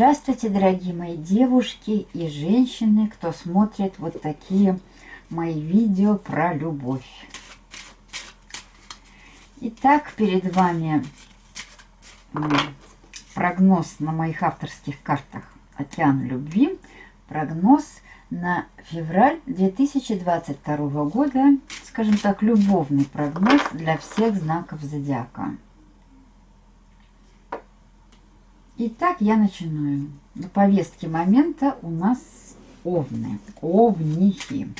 Здравствуйте, дорогие мои девушки и женщины, кто смотрит вот такие мои видео про любовь. Итак, перед вами прогноз на моих авторских картах «Океан любви». Прогноз на февраль 2022 года, скажем так, любовный прогноз для всех знаков зодиака. Итак, я начинаю. На повестке момента у нас овны, овнихи.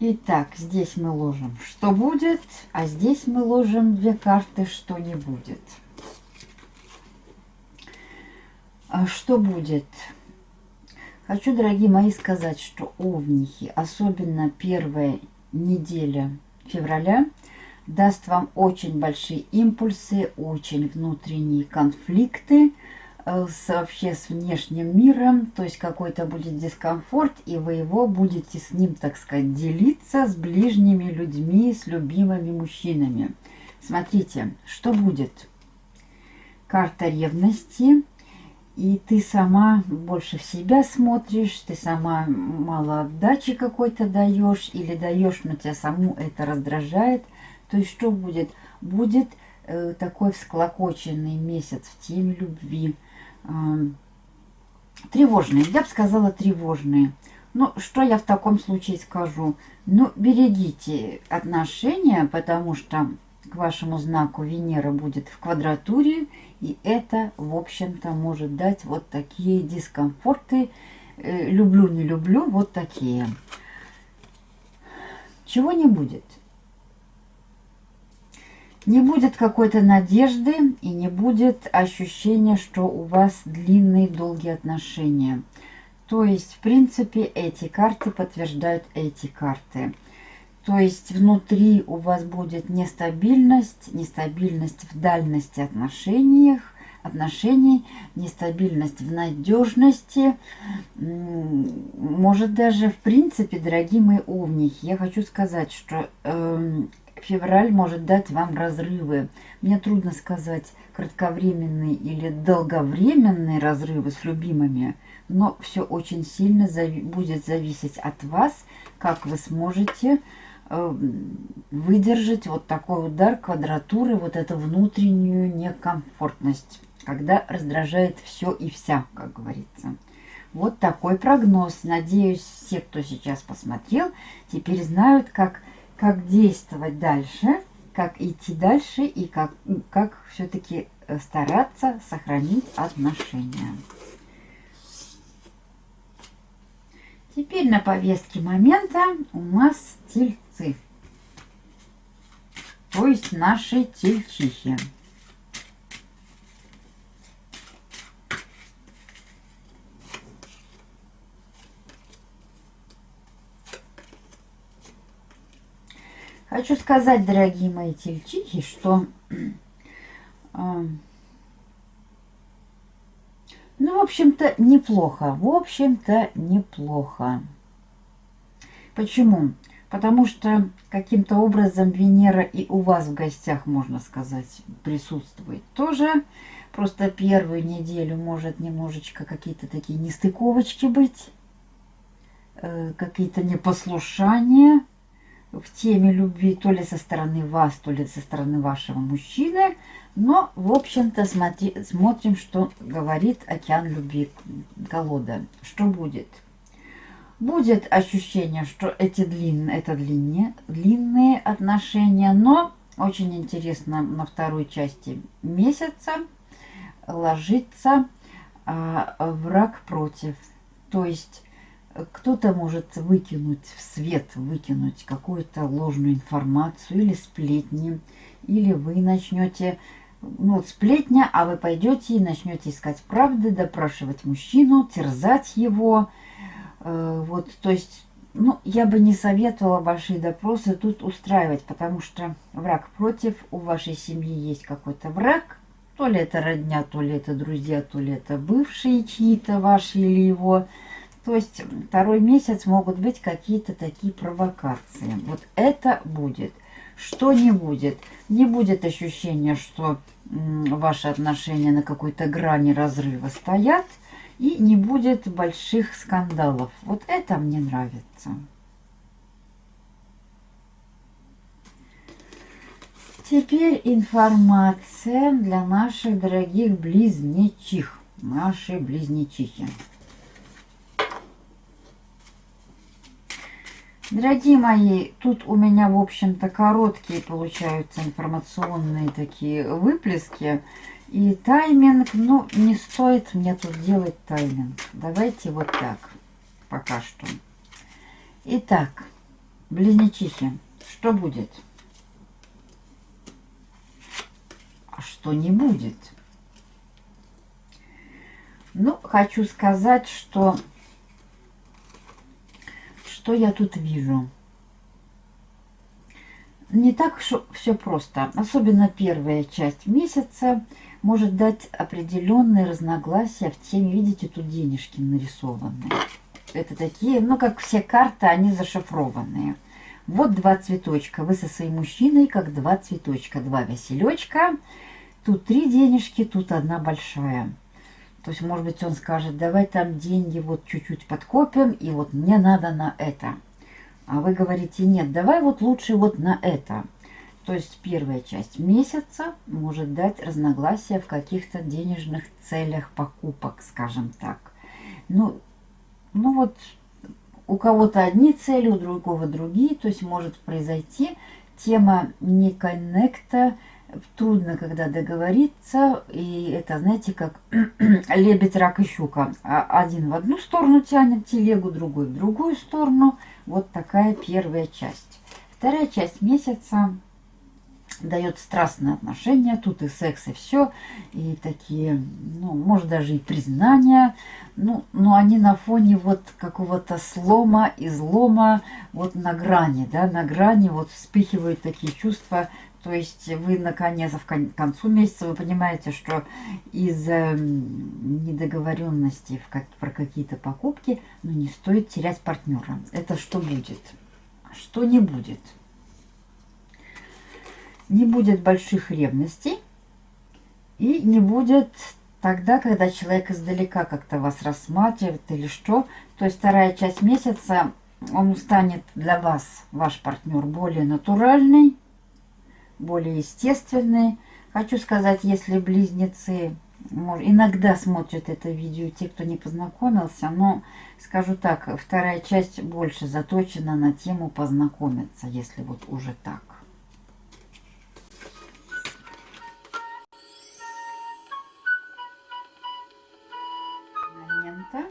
Итак, здесь мы ложим «что будет», а здесь мы ложим две карты «что не будет». А что будет? Хочу, дорогие мои, сказать, что овнихи, особенно первая неделя февраля, даст вам очень большие импульсы, очень внутренние конфликты э, с, вообще с внешним миром, то есть какой-то будет дискомфорт, и вы его будете с ним, так сказать, делиться с ближними людьми, с любимыми мужчинами. Смотрите, что будет? Карта ревности, и ты сама больше в себя смотришь, ты сама мало отдачи какой-то даешь, или даешь, но тебя саму это раздражает – то есть что будет? Будет э, такой всклокоченный месяц в теме любви. Э, тревожный, я бы сказала тревожный. Ну, что я в таком случае скажу? Ну, берегите отношения, потому что к вашему знаку Венера будет в квадратуре, и это, в общем-то, может дать вот такие дискомфорты. Э, люблю, не люблю, вот такие. Чего не будет? Не будет какой-то надежды и не будет ощущения, что у вас длинные долгие отношения. То есть, в принципе, эти карты подтверждают эти карты. То есть, внутри у вас будет нестабильность, нестабильность в дальности отношениях, отношений, нестабильность в надежности. Может даже, в принципе, дорогие мои овники, я хочу сказать, что э, февраль может дать вам разрывы. Мне трудно сказать, кратковременные или долговременные разрывы с любимыми, но все очень сильно зави будет зависеть от вас, как вы сможете э, выдержать вот такой удар квадратуры, вот эту внутреннюю некомфортность, когда раздражает все и вся, как говорится. Вот такой прогноз. Надеюсь, все, кто сейчас посмотрел, теперь знают, как как действовать дальше, как идти дальше и как, как все-таки э, стараться сохранить отношения. Теперь на повестке момента у нас тельцы, то есть наши тельчихи. Хочу сказать, дорогие мои тельчихи, что... Э, ну, в общем-то, неплохо. В общем-то, неплохо. Почему? Потому что каким-то образом Венера и у вас в гостях, можно сказать, присутствует тоже. Просто первую неделю может немножечко какие-то такие нестыковочки быть, э, какие-то непослушания в теме любви, то ли со стороны вас, то ли со стороны вашего мужчины. Но, в общем-то, смотрим, что говорит океан любви колода. Что будет? Будет ощущение, что эти длинные, это длиннее, длинные отношения, но очень интересно на второй части месяца ложится а, враг против. То есть кто-то может выкинуть в свет, выкинуть какую-то ложную информацию или сплетни, или вы начнете, ну сплетня, а вы пойдете и начнете искать правды, допрашивать мужчину, терзать его. Э, вот, то есть, ну, я бы не советовала большие допросы тут устраивать, потому что враг против, у вашей семьи есть какой-то враг, то ли это родня, то ли это друзья, то ли это бывшие чьи-то ваши или его, то есть второй месяц могут быть какие-то такие провокации. Вот это будет. Что не будет? Не будет ощущения, что ваши отношения на какой-то грани разрыва стоят, и не будет больших скандалов. Вот это мне нравится. Теперь информация для наших дорогих близнечих. Наши близнечихи. Дорогие мои, тут у меня, в общем-то, короткие получаются информационные такие выплески. И тайминг, ну, не стоит мне тут делать тайминг. Давайте вот так, пока что. Итак, близнечихи, что будет? А что не будет? Ну, хочу сказать, что что я тут вижу? Не так все просто. Особенно первая часть месяца может дать определенные разногласия в теме. Видите, тут денежки нарисованные. Это такие, ну, как все карты, они зашифрованные. Вот два цветочка. Вы со своим мужчиной, как два цветочка. Два веселечка. Тут три денежки, тут одна большая. То есть, может быть, он скажет, давай там деньги вот чуть-чуть подкопим, и вот мне надо на это. А вы говорите, нет, давай вот лучше вот на это. То есть первая часть месяца может дать разногласия в каких-то денежных целях покупок, скажем так. Ну, ну вот у кого-то одни цели, у другого другие. То есть может произойти тема не коннекта, трудно, когда договориться, и это, знаете, как лебедь, рак и щука. А один в одну сторону тянет телегу, другой в другую сторону. Вот такая первая часть. Вторая часть месяца дает страстные отношения, тут и секс, и все, и такие, ну, может, даже и признания, ну, но они на фоне вот какого-то слома, излома, вот на грани, да, на грани вот вспыхивают такие чувства то есть вы наконец в к концу месяца вы понимаете, что из-за недоговоренности как, про какие-то покупки ну, не стоит терять партнера. Это что будет? Что не будет? Не будет больших ревностей и не будет тогда, когда человек издалека как-то вас рассматривает или что. То есть вторая часть месяца он станет для вас, ваш партнер, более натуральный, более естественные. Хочу сказать, если близнецы иногда смотрят это видео, те, кто не познакомился, но скажу так, вторая часть больше заточена на тему познакомиться, если вот уже так. Момента.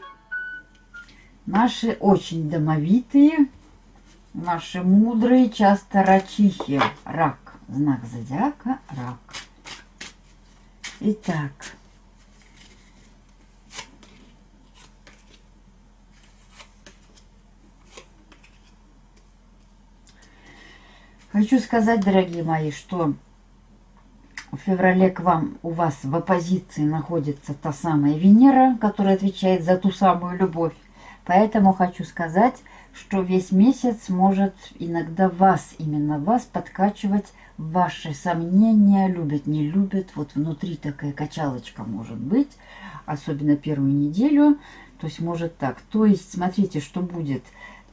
Наши очень домовитые, наши мудрые, часто рачихи, рак знак зодиака рак. Итак, хочу сказать, дорогие мои, что в феврале к вам у вас в оппозиции находится та самая Венера, которая отвечает за ту самую любовь. Поэтому хочу сказать, что весь месяц может иногда вас, именно вас, подкачивать ваши сомнения, любят, не любят. Вот внутри такая качалочка может быть, особенно первую неделю. То есть может так. То есть смотрите, что будет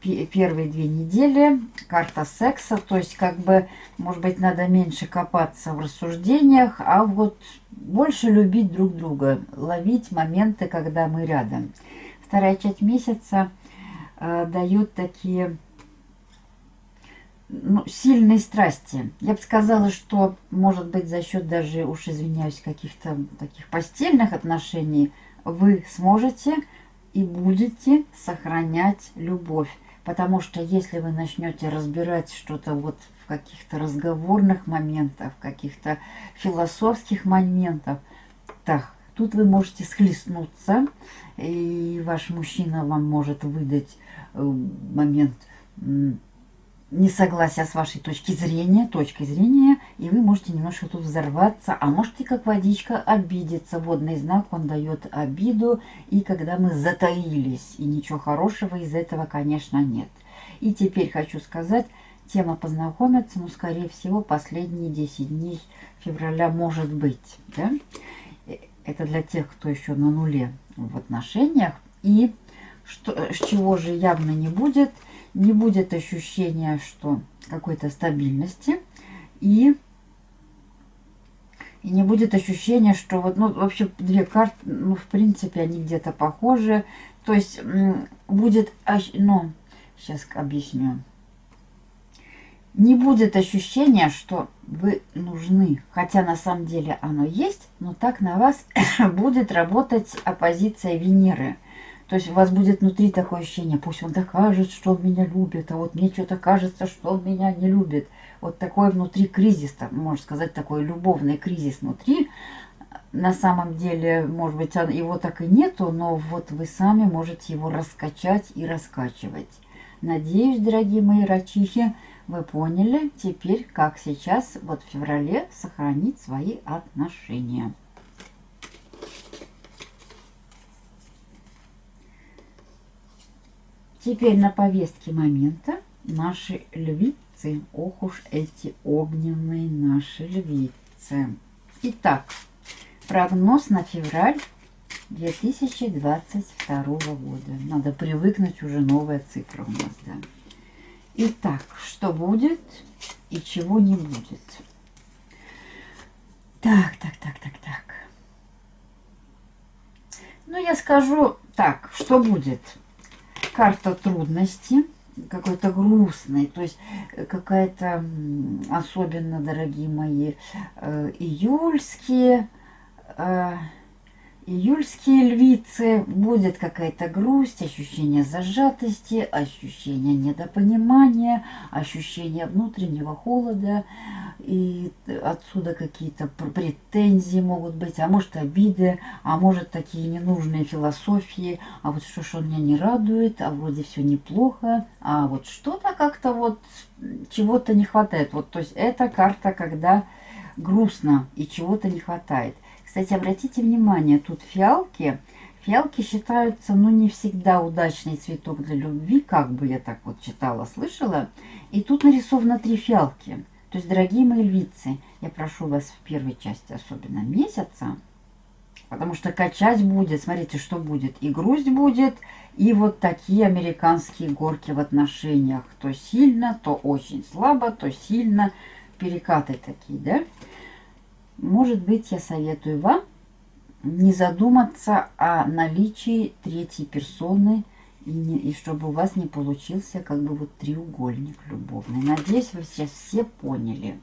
первые две недели. Карта секса. То есть как бы, может быть, надо меньше копаться в рассуждениях, а вот больше любить друг друга. Ловить моменты, когда мы рядом. Вторая часть месяца дает такие ну, сильной страсти. Я бы сказала, что, может быть, за счет даже, уж извиняюсь, каких-то таких постельных отношений вы сможете и будете сохранять любовь. Потому что если вы начнете разбирать что-то вот в каких-то разговорных моментах, в каких-то философских моментах, так, тут вы можете схлестнуться, и ваш мужчина вам может выдать э, момент несогласия с вашей точки зрения, точкой зрения, и вы можете немножко тут взорваться, а можете как водичка обидеться. Водный знак, он дает обиду, и когда мы затаились, и ничего хорошего из этого, конечно, нет. И теперь хочу сказать, тема познакомиться, ну, скорее всего, последние 10 дней февраля может быть. Да? Э, это для тех, кто еще на нуле в отношениях. И что, с чего же явно не будет, не будет ощущения, что какой-то стабильности. И и не будет ощущения, что вот, ну, вообще две карты, ну, в принципе, они где-то похожи. То есть будет, ну, сейчас объясню. Не будет ощущения, что вы нужны. Хотя на самом деле оно есть, но так на вас будет работать оппозиция Венеры. То есть у вас будет внутри такое ощущение, пусть он докажет, что он меня любит, а вот мне что-то кажется, что он меня не любит. Вот такой внутри кризис, там, можно сказать, такой любовный кризис внутри. На самом деле, может быть, его так и нету, но вот вы сами можете его раскачать и раскачивать. Надеюсь, дорогие мои рачихи, вы поняли теперь, как сейчас, вот в феврале, сохранить свои отношения. Теперь на повестке момента наши львицы. Ох уж эти огненные наши львицы. Итак, прогноз на февраль 2022 года. Надо привыкнуть, уже новая цифра у нас, да. Итак, что будет и чего не будет. Так, так, так, так, так. Ну, я скажу так, что будет карта трудности, какой-то грустный, то есть э, какая-то, особенно, дорогие мои, э, июльские, э, Июльские львицы будет какая-то грусть, ощущение зажатости, ощущение недопонимания, ощущение внутреннего холода. И отсюда какие-то претензии могут быть, а может обиды, а может такие ненужные философии. А вот что ж меня не радует, а вроде все неплохо, а вот что-то как-то вот чего-то не хватает. Вот то есть это карта, когда грустно и чего-то не хватает. Кстати, обратите внимание, тут фиалки. Фиалки считаются, ну, не всегда удачный цветок для любви, как бы я так вот читала, слышала. И тут нарисовано три фиалки. То есть, дорогие мои львицы, я прошу вас в первой части, особенно месяца, потому что качать будет, смотрите, что будет. И грусть будет, и вот такие американские горки в отношениях. То сильно, то очень слабо, то сильно. Перекаты такие, да? Может быть, я советую вам не задуматься о наличии третьей персоны, и, не, и чтобы у вас не получился как бы вот треугольник любовный. Надеюсь, вы сейчас все поняли.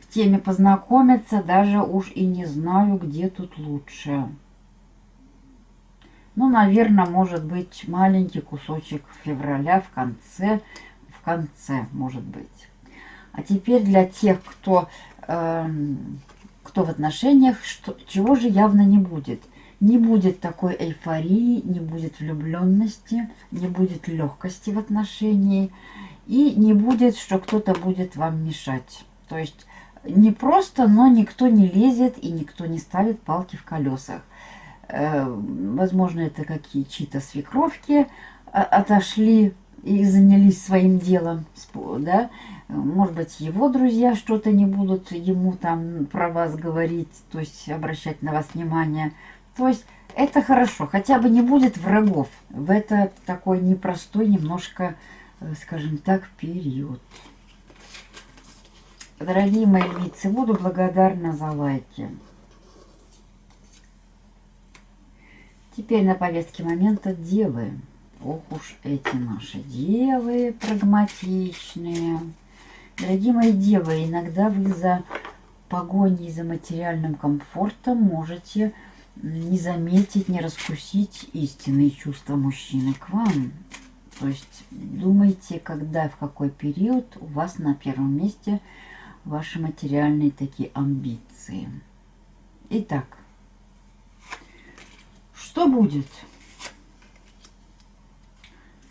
В теме познакомиться даже уж и не знаю, где тут лучше. Ну, наверное, может быть, маленький кусочек февраля в конце, в конце, может быть. А теперь для тех, кто... Э, кто в отношениях, что, чего же явно не будет. Не будет такой эйфории, не будет влюбленности, не будет легкости в отношении и не будет, что кто-то будет вам мешать. То есть не просто, но никто не лезет и никто не ставит палки в колесах. Э, возможно, это какие чьи-то свекровки а, отошли и занялись своим делом, да, может быть, его друзья что-то не будут ему там про вас говорить, то есть обращать на вас внимание. То есть это хорошо, хотя бы не будет врагов в это такой непростой немножко, э, скажем так, период. Дорогие мои львицы, буду благодарна за лайки. Теперь на повестке момента девы. Ох уж эти наши девы прагматичные. Дорогие мои девы, иногда вы за погоней за материальным комфортом можете не заметить, не раскусить истинные чувства мужчины к вам. То есть думайте, когда, в какой период у вас на первом месте ваши материальные такие амбиции. Итак, что будет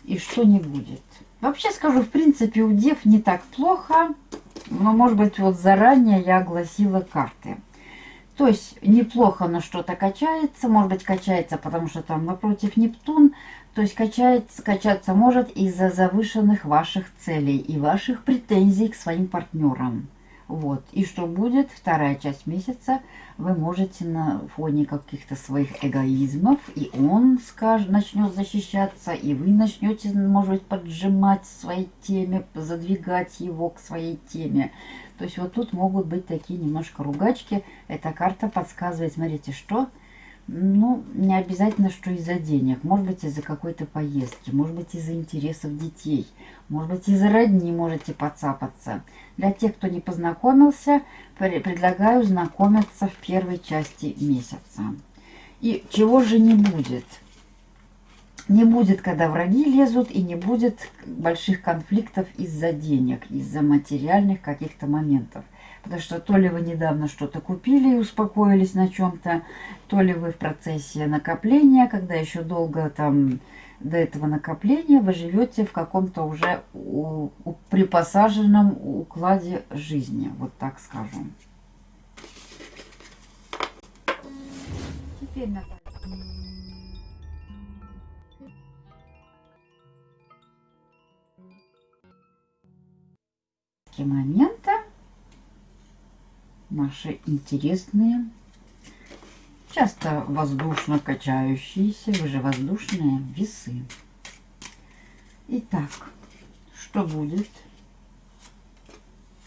и что не будет? Вообще скажу, в принципе, у дев не так плохо. Но, может быть, вот заранее я огласила карты. То есть неплохо, но что-то качается. Может быть, качается, потому что там напротив Нептун. То есть качается, качаться может из-за завышенных ваших целей и ваших претензий к своим партнерам. Вот. И что будет вторая часть месяца, вы можете на фоне каких-то своих эгоизмов, и он скажет, начнет защищаться, и вы начнете, может быть, поджимать своей теме, задвигать его к своей теме. То есть вот тут могут быть такие немножко ругачки. Эта карта подсказывает, смотрите, что ну, не обязательно, что из-за денег. Может быть, из-за какой-то поездки. Может быть, из-за интересов детей. Может быть, из-за родни можете подцапаться. Для тех, кто не познакомился, предлагаю знакомиться в первой части месяца. И чего же не будет? Не будет, когда враги лезут, и не будет больших конфликтов из-за денег, из-за материальных каких-то моментов. Потому что то ли вы недавно что-то купили и успокоились на чем-то, то ли вы в процессе накопления, когда еще долго там до этого накопления вы живете в каком-то уже у, у, припосаженном укладе жизни, вот так скажем. Теперь, Наталья. момента наши интересные, часто воздушно качающиеся, вы же воздушные весы. Итак, что будет,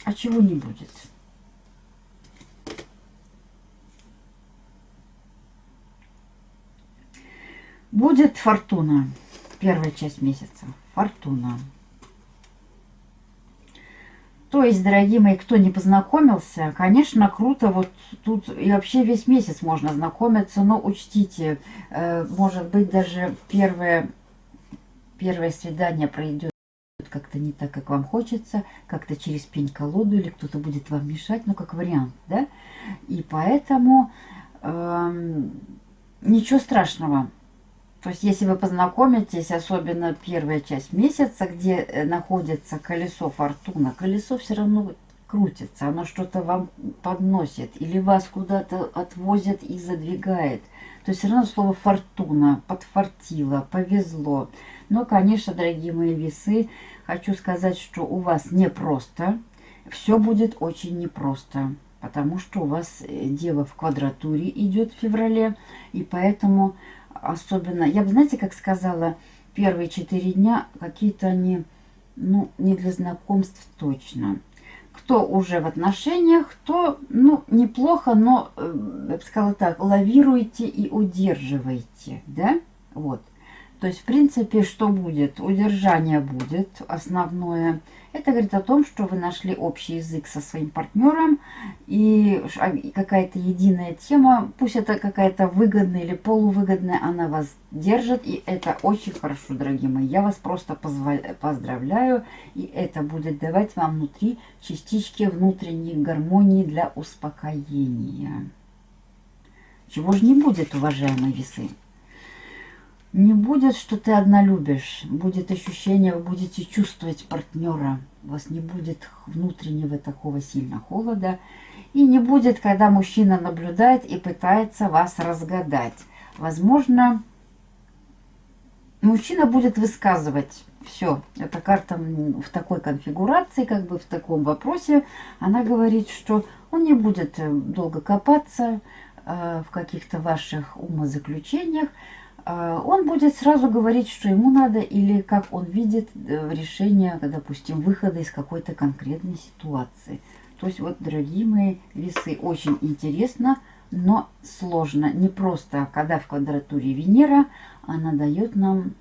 а чего не будет? Будет фортуна, первая часть месяца, фортуна. То есть, дорогие мои, кто не познакомился, конечно, круто, вот тут и вообще весь месяц можно знакомиться, но учтите, э, может быть, даже первое, первое свидание пройдет как-то не так, как вам хочется, как-то через пень-колоду, или кто-то будет вам мешать, ну, как вариант, да? И поэтому э, ничего страшного, то есть, если вы познакомитесь, особенно первая часть месяца, где э, находится колесо фортуна, колесо все равно крутится, оно что-то вам подносит или вас куда-то отвозит и задвигает. То есть все равно слово фортуна, подфартило, повезло. Но, конечно, дорогие мои весы, хочу сказать, что у вас непросто. Все будет очень непросто, потому что у вас э, дело в квадратуре идет в феврале, и поэтому особенно, я бы, знаете, как сказала, первые четыре дня какие-то они, ну, не для знакомств точно. Кто уже в отношениях, то, ну, неплохо, но, э, я бы сказала так, лавируйте и удерживайте, да, вот. То есть, в принципе, что будет? Удержание будет основное. Это говорит о том, что вы нашли общий язык со своим партнером и а, какая-то единая тема, пусть это какая-то выгодная или полувыгодная, она вас держит, и это очень хорошо, дорогие мои. Я вас просто поздравляю, и это будет давать вам внутри частички внутренней гармонии для успокоения. Чего же не будет, уважаемые весы? Не будет, что ты одна любишь. Будет ощущение, вы будете чувствовать партнера. У вас не будет внутреннего такого сильно холода. И не будет, когда мужчина наблюдает и пытается вас разгадать. Возможно, мужчина будет высказывать все. Эта карта в такой конфигурации, как бы в таком вопросе, она говорит, что он не будет э, долго копаться э, в каких-то ваших умозаключениях, он будет сразу говорить, что ему надо, или как он видит э, решение, допустим, выхода из какой-то конкретной ситуации. То есть вот, дорогие мои весы, очень интересно, но сложно. Не просто, когда в квадратуре Венера, она дает нам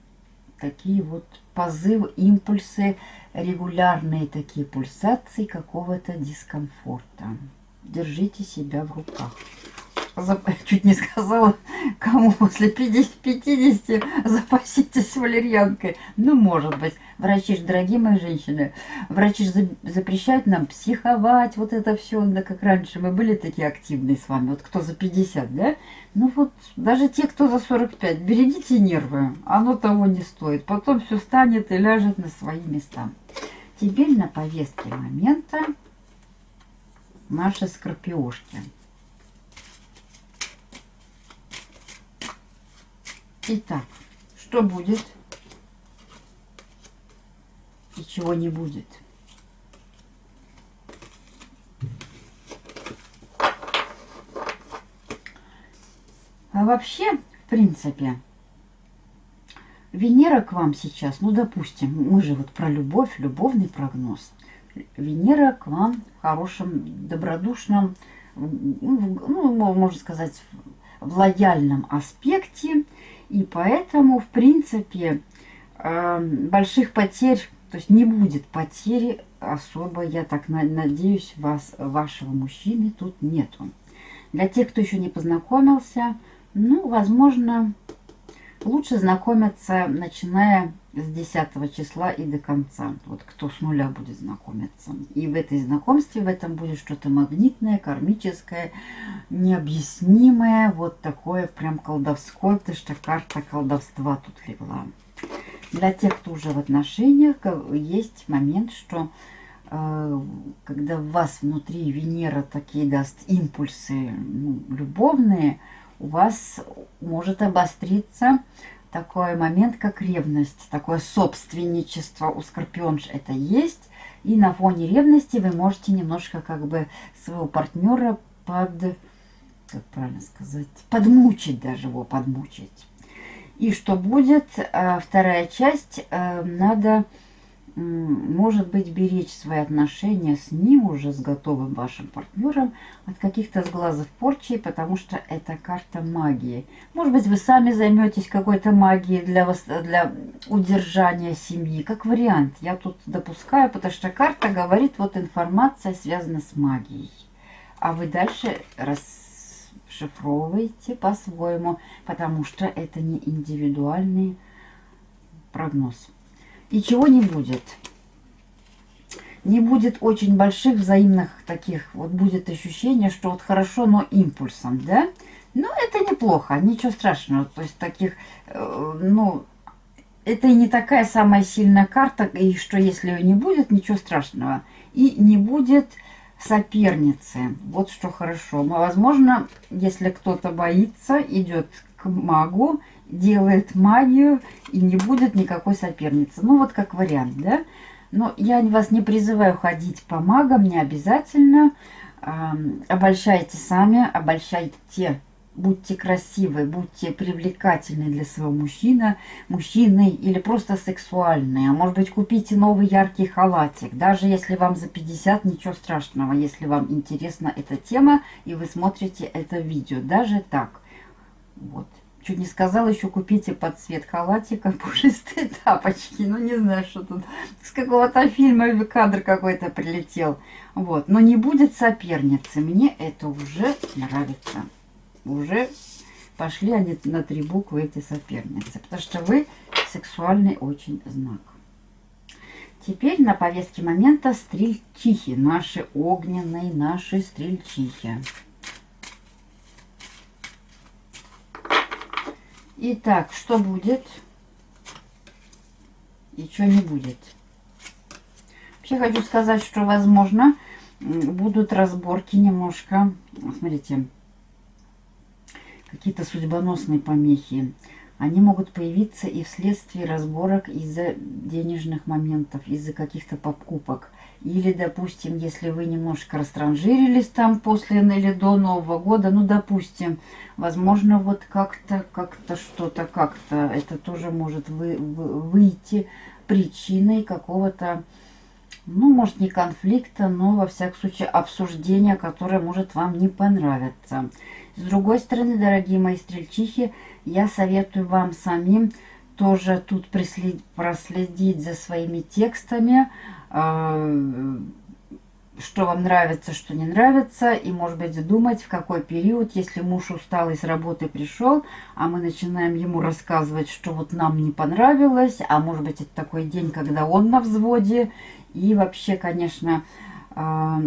такие вот позывы, импульсы, регулярные такие пульсации какого-то дискомфорта. Держите себя в руках чуть не сказала, кому после 50, 50 запаситесь валерьянкой. Ну, может быть. Врачи же, дорогие мои женщины, врачи же запрещают нам психовать, вот это все, да, как раньше мы были такие активные с вами, вот кто за 50, да? Ну вот, даже те, кто за 45, берегите нервы, оно того не стоит. Потом все станет и ляжет на свои места. Теперь на повестке момента наши скорпиошки. Итак, что будет и чего не будет. А вообще, в принципе, Венера к вам сейчас, ну, допустим, мы же вот про любовь, любовный прогноз. Венера к вам в хорошем, добродушном, ну, можно сказать, в лояльном аспекте. И поэтому, в принципе, эм, больших потерь, то есть не будет потери особо, я так надеюсь, вас, вашего мужчины тут нету. Для тех, кто еще не познакомился, ну, возможно, лучше знакомиться, начиная с 10 числа и до конца. Вот кто с нуля будет знакомиться. И в этой знакомстве, в этом будет что-то магнитное, кармическое, необъяснимое. Вот такое прям колдовское, потому что карта колдовства тут легла. Для тех, кто уже в отношениях, есть момент, что э, когда в вас внутри Венера такие даст импульсы ну, любовные, у вас может обостриться такой момент, как ревность, такое собственничество у скорпионж это есть. И на фоне ревности вы можете немножко как бы своего партнера под, как правильно сказать, подмучить даже его, подмучить. И что будет, э, вторая часть, э, надо может быть, беречь свои отношения с ним, уже с готовым вашим партнером, от каких-то сглазов порчи, потому что это карта магии. Может быть, вы сами займетесь какой-то магией для, вас, для удержания семьи, как вариант. Я тут допускаю, потому что карта говорит, вот информация связана с магией. А вы дальше расшифровываете по-своему, потому что это не индивидуальный прогноз. И чего не будет. Не будет очень больших взаимных таких, вот будет ощущение, что вот хорошо, но импульсом, да? Ну, это неплохо, ничего страшного. То есть таких, э, ну, это и не такая самая сильная карта, и что если ее не будет, ничего страшного. И не будет соперницы. Вот что хорошо. Возможно, если кто-то боится, идет к магу, делает магию и не будет никакой соперницы. Ну, вот как вариант, да? Но я вас не призываю ходить по магам, не обязательно. обольщайте сами, обольщайте. Будьте красивы, будьте привлекательны для своего мужчины, мужчины или просто сексуальные. А может быть, купите новый яркий халатик. Даже если вам за 50, ничего страшного, если вам интересна эта тема и вы смотрите это видео. Даже так. Вот. Чуть не сказала, еще купите под цвет халатика пушистые тапочки. Ну, не знаю, что тут. С какого-то фильма кадр какой-то прилетел. Вот. Но не будет соперницы. Мне это уже нравится. Уже пошли они на три буквы, эти соперницы. Потому что вы сексуальный очень знак. Теперь на повестке момента стрельчихи. Наши огненные, наши стрельчихи. Итак, что будет и что не будет. Вообще хочу сказать, что, возможно, будут разборки немножко. Смотрите, какие-то судьбоносные помехи. Они могут появиться и вследствие разборок из-за денежных моментов, из-за каких-то покупок. Или, допустим, если вы немножко растранжирились там после или до Нового года, ну, допустим, возможно, вот как-то, как-то что-то, как-то это тоже может вы, вы, выйти причиной какого-то, ну, может, не конфликта, но, во всяком случае, обсуждения, которое может вам не понравиться. С другой стороны, дорогие мои стрельчихи, я советую вам самим тоже тут проследить за своими текстами, что вам нравится, что не нравится, и, может быть, думать, в какой период, если муж устал и с работы пришел, а мы начинаем ему рассказывать, что вот нам не понравилось, а может быть, это такой день, когда он на взводе, и вообще, конечно, а,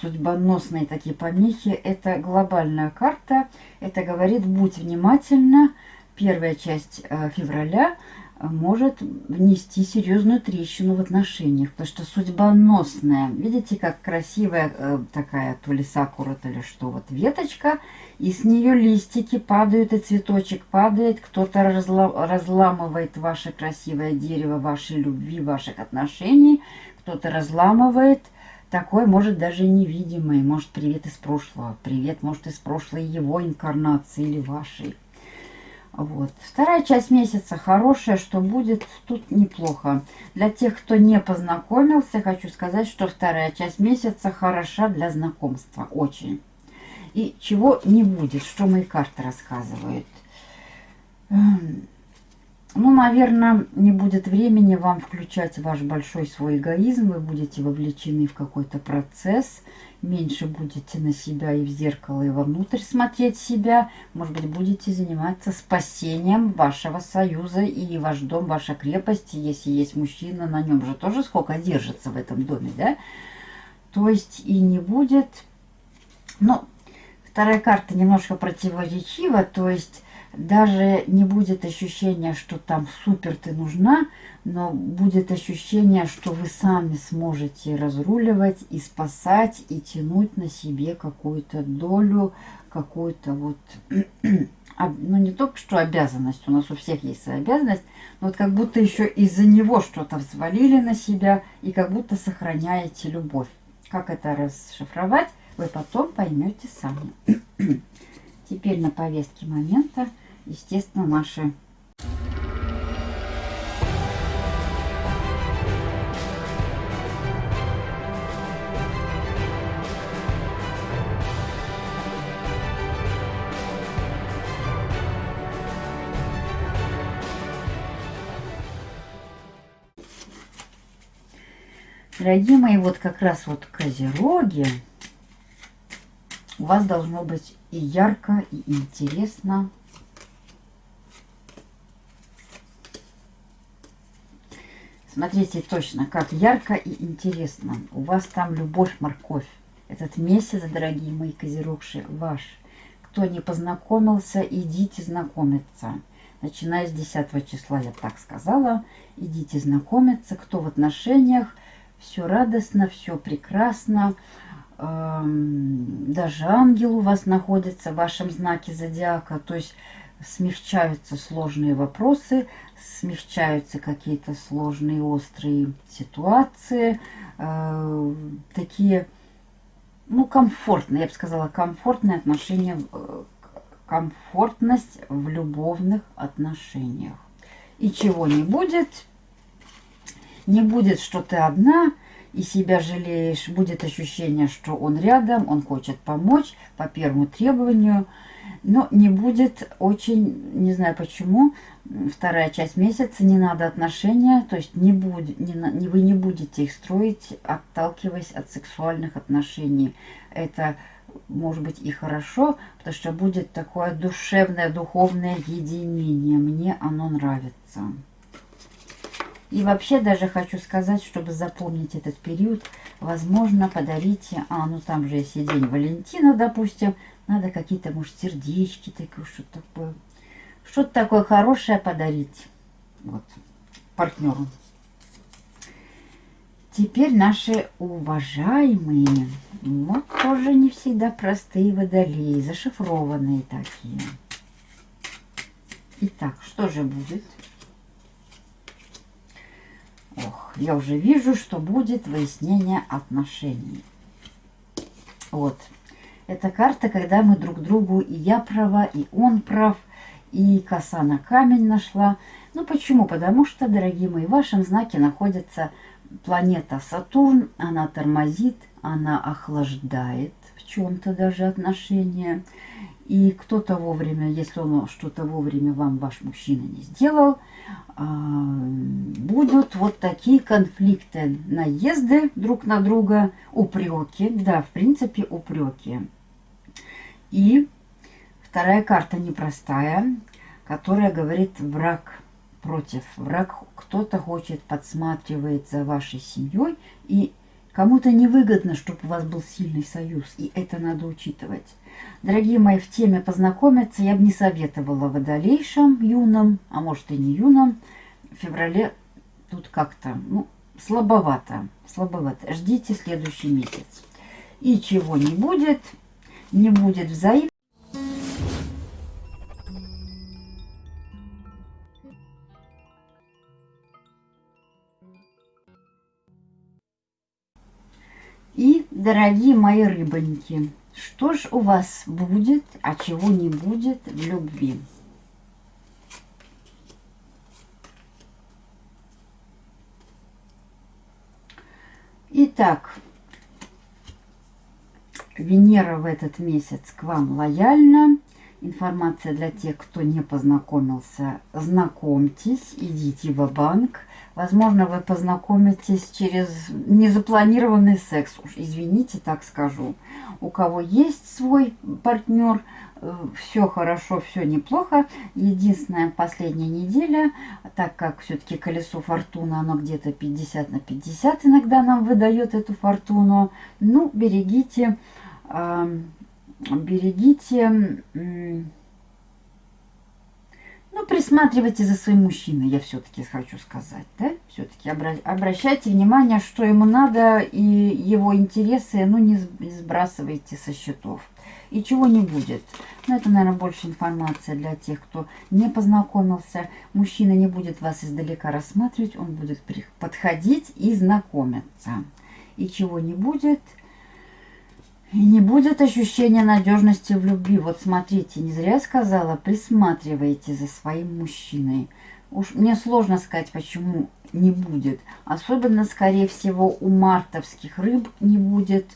судьбоносные такие помехи, это глобальная карта, это говорит, будь внимательна, первая часть э, февраля, может внести серьезную трещину в отношениях, потому что судьбоносная. Видите, как красивая э, такая, то ли сакура, то ли что, вот веточка, и с нее листики падают, и цветочек падает, кто-то разла разламывает ваше красивое дерево вашей любви, ваших отношений, кто-то разламывает, такой, может, даже невидимый, может, привет из прошлого, привет, может, из прошлой его инкарнации или вашей. Вот. Вторая часть месяца хорошая, что будет, тут неплохо. Для тех, кто не познакомился, хочу сказать, что вторая часть месяца хороша для знакомства. Очень. И чего не будет, что мои карты рассказывают. Эм, ну, наверное, не будет времени вам включать ваш большой свой эгоизм. Вы будете вовлечены в какой-то процесс меньше будете на себя и в зеркало, и вовнутрь смотреть себя. Может быть, будете заниматься спасением вашего союза и ваш дом, ваша крепость. Если есть мужчина, на нем же тоже сколько держится в этом доме, да? То есть и не будет... Ну, вторая карта немножко противоречива, то есть даже не будет ощущения, что там супер ты нужна, но будет ощущение, что вы сами сможете разруливать и спасать, и тянуть на себе какую-то долю, какую-то вот, ну не только что обязанность, у нас у всех есть обязанность, но вот как будто еще из-за него что-то взвалили на себя и как будто сохраняете любовь. Как это расшифровать, вы потом поймете сами. Теперь на повестке момента – естественно, наши Дорогие мои, вот как раз вот козероги, у вас должно быть и ярко, и интересно, Смотрите точно, как ярко и интересно. У вас там любовь-морковь. Этот месяц, дорогие мои козерогши, ваш. Кто не познакомился, идите знакомиться. Начиная с 10 числа, я так сказала, идите знакомиться. Кто в отношениях, все радостно, все прекрасно. Эм, даже ангел у вас находится в вашем знаке зодиака. То есть смягчаются сложные вопросы, смягчаются какие-то сложные острые ситуации, э, такие, ну, комфортные, я бы сказала, комфортные отношения, комфортность в любовных отношениях. И чего не будет, не будет, что ты одна и себя жалеешь, будет ощущение, что он рядом, он хочет помочь по первому требованию – но не будет очень, не знаю почему, вторая часть месяца, не надо отношения, то есть не будет, не, вы не будете их строить, отталкиваясь от сексуальных отношений. Это может быть и хорошо, потому что будет такое душевное, духовное единение. Мне оно нравится. И вообще даже хочу сказать, чтобы запомнить этот период, возможно, подарите, а ну там же есть и день Валентина, допустим, надо какие-то, может, сердечки такое, что-то такое. Что-то такое хорошее подарить вот, партнеру. Теперь наши уважаемые, вот тоже не всегда простые водолеи, зашифрованные такие. Итак, что же будет? Ох, я уже вижу, что будет выяснение отношений. Вот. Это карта, когда мы друг другу, и я права, и он прав, и коса на камень нашла. Ну почему? Потому что, дорогие мои, в вашем знаке находится планета Сатурн. Она тормозит, она охлаждает в чем-то даже отношения. И кто-то вовремя, если он что-то вовремя вам ваш мужчина не сделал, будут вот такие конфликты, наезды друг на друга, упреки, да, в принципе, упреки. И вторая карта непростая, которая говорит враг против. Враг кто-то хочет, подсматривает за вашей семьей, и кому-то невыгодно, чтобы у вас был сильный союз, и это надо учитывать. Дорогие мои, в теме познакомиться я бы не советовала водолейшим, юным, а может и не юным, в феврале тут как-то, ну, слабовато, слабовато. Ждите следующий месяц. И чего не будет, не будет взаимно. И, дорогие мои рыбоньки, что ж у вас будет, а чего не будет в любви? Итак, Венера в этот месяц к вам лояльна. Информация для тех, кто не познакомился. Знакомьтесь, идите в банк Возможно, вы познакомитесь через незапланированный секс. Уж извините, так скажу. У кого есть свой партнер, э, все хорошо, все неплохо. Единственная последняя неделя, так как все-таки колесо фортуны, оно где-то 50 на 50 иногда нам выдает эту фортуну. Ну, берегите, э, берегите... Ну, присматривайте за своим мужчиной, я все-таки хочу сказать, да? Все-таки обращайте внимание, что ему надо, и его интересы, ну, не сбрасывайте со счетов. И чего не будет. Ну, это, наверное, больше информация для тех, кто не познакомился. Мужчина не будет вас издалека рассматривать, он будет подходить и знакомиться. И чего не будет – и не будет ощущения надежности в любви. Вот смотрите, не зря сказала, присматривайте за своим мужчиной. Уж мне сложно сказать, почему не будет. Особенно, скорее всего, у мартовских рыб не будет,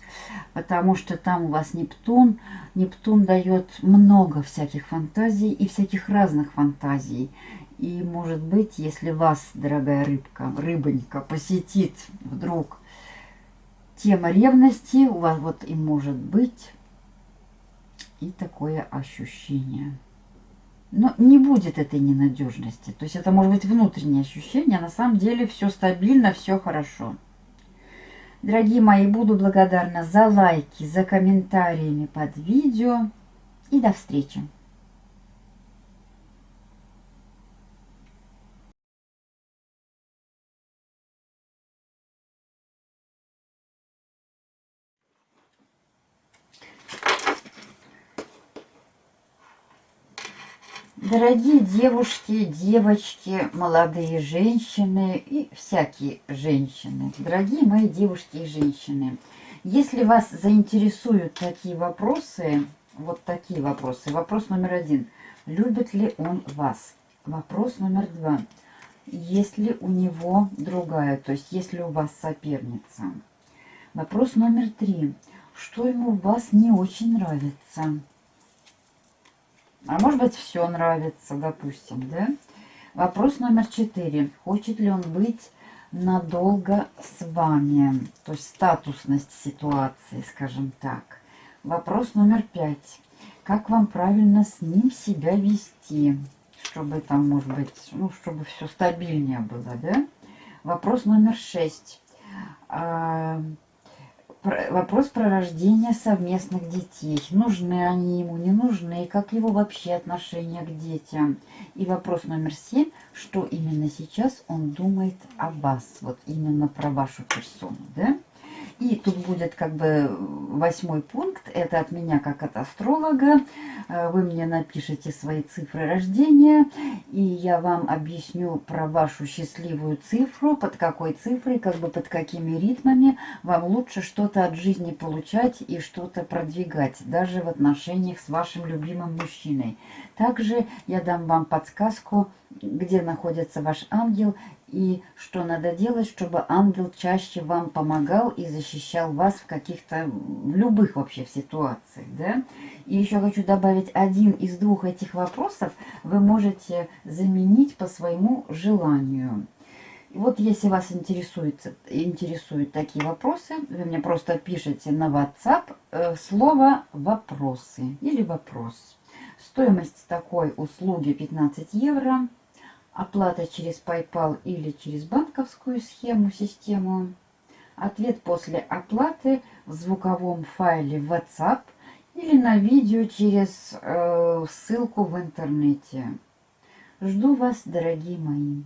потому что там у вас Нептун. Нептун дает много всяких фантазий и всяких разных фантазий. И, может быть, если вас, дорогая рыбка, рыбонька, посетит вдруг тема ревности у вас вот и может быть и такое ощущение. Но не будет этой ненадежности. То есть это может быть внутреннее ощущение, а на самом деле все стабильно, все хорошо. Дорогие мои, буду благодарна за лайки, за комментариями под видео. И до встречи! Дорогие девушки, девочки, молодые женщины и всякие женщины, дорогие мои девушки и женщины, если вас заинтересуют такие вопросы, вот такие вопросы. Вопрос номер один. Любит ли он вас? Вопрос номер два. Есть ли у него другая, то есть есть ли у вас соперница? Вопрос номер три. Что ему в вас не очень нравится? А может быть, все нравится, допустим, да? Вопрос номер четыре. Хочет ли он быть надолго с вами? То есть статусность ситуации, скажем так. Вопрос номер пять. Как вам правильно с ним себя вести? Чтобы там, может быть, ну, чтобы все стабильнее было, да? Вопрос номер шесть. Вопрос про рождение совместных детей. Нужны они ему, не нужны, и как его вообще отношение к детям. И вопрос номер семь, что именно сейчас он думает о вас, вот именно про вашу персону, да? И тут будет как бы восьмой пункт. Это от меня как от астролога. Э, вы мне напишите свои цифры рождения. И я вам объясню про вашу счастливую цифру. Под какой цифрой, как бы под какими ритмами вам лучше что-то от жизни получать и что-то продвигать. Даже в отношениях с вашим любимым мужчиной. Также я дам вам подсказку, где находится ваш ангел и что надо делать, чтобы ангел чаще вам помогал и защищал вас в каких-то, в любых вообще ситуациях, да. И еще хочу добавить, один из двух этих вопросов вы можете заменить по своему желанию. Вот если вас интересует, интересуют такие вопросы, вы мне просто пишите на WhatsApp э, слово «вопросы» или «вопрос». Стоимость такой услуги 15 евро оплата через PayPal или через банковскую схему, систему. Ответ после оплаты в звуковом файле WhatsApp или на видео через э, ссылку в интернете. Жду вас, дорогие мои.